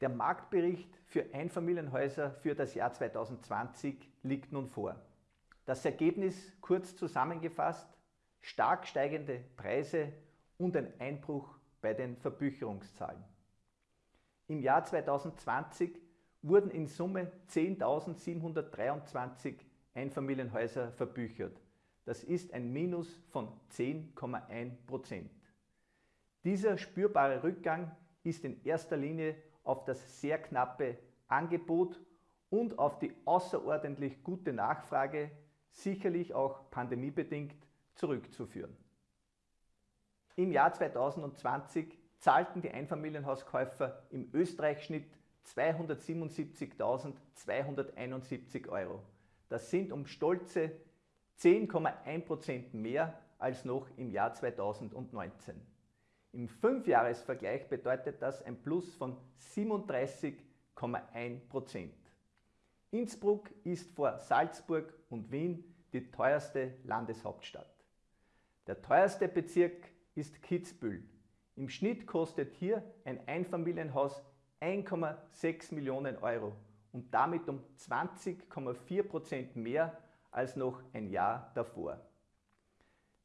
Der Marktbericht für Einfamilienhäuser für das Jahr 2020 liegt nun vor. Das Ergebnis kurz zusammengefasst, stark steigende Preise und ein Einbruch bei den Verbücherungszahlen. Im Jahr 2020 wurden in Summe 10.723 Einfamilienhäuser verbüchert. Das ist ein Minus von 10,1 Prozent. Dieser spürbare Rückgang ist in erster Linie auf das sehr knappe Angebot und auf die außerordentlich gute Nachfrage, sicherlich auch pandemiebedingt, zurückzuführen. Im Jahr 2020 zahlten die Einfamilienhauskäufer im Österreich-Schnitt 277.271 Euro. Das sind um stolze 10,1% mehr als noch im Jahr 2019. Im Fünfjahresvergleich bedeutet das ein Plus von 37,1%. Innsbruck ist vor Salzburg und Wien die teuerste Landeshauptstadt. Der teuerste Bezirk ist Kitzbühel. Im Schnitt kostet hier ein Einfamilienhaus 1,6 Millionen Euro und damit um 20,4% mehr als noch ein Jahr davor.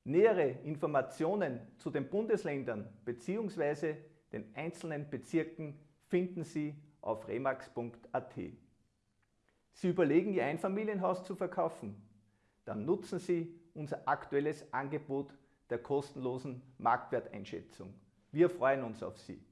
Nähere Informationen zu den Bundesländern bzw. den einzelnen Bezirken finden Sie auf remax.at. Sie überlegen, Ihr Einfamilienhaus zu verkaufen? Dann nutzen Sie unser aktuelles Angebot der kostenlosen Marktwerteinschätzung. Wir freuen uns auf Sie.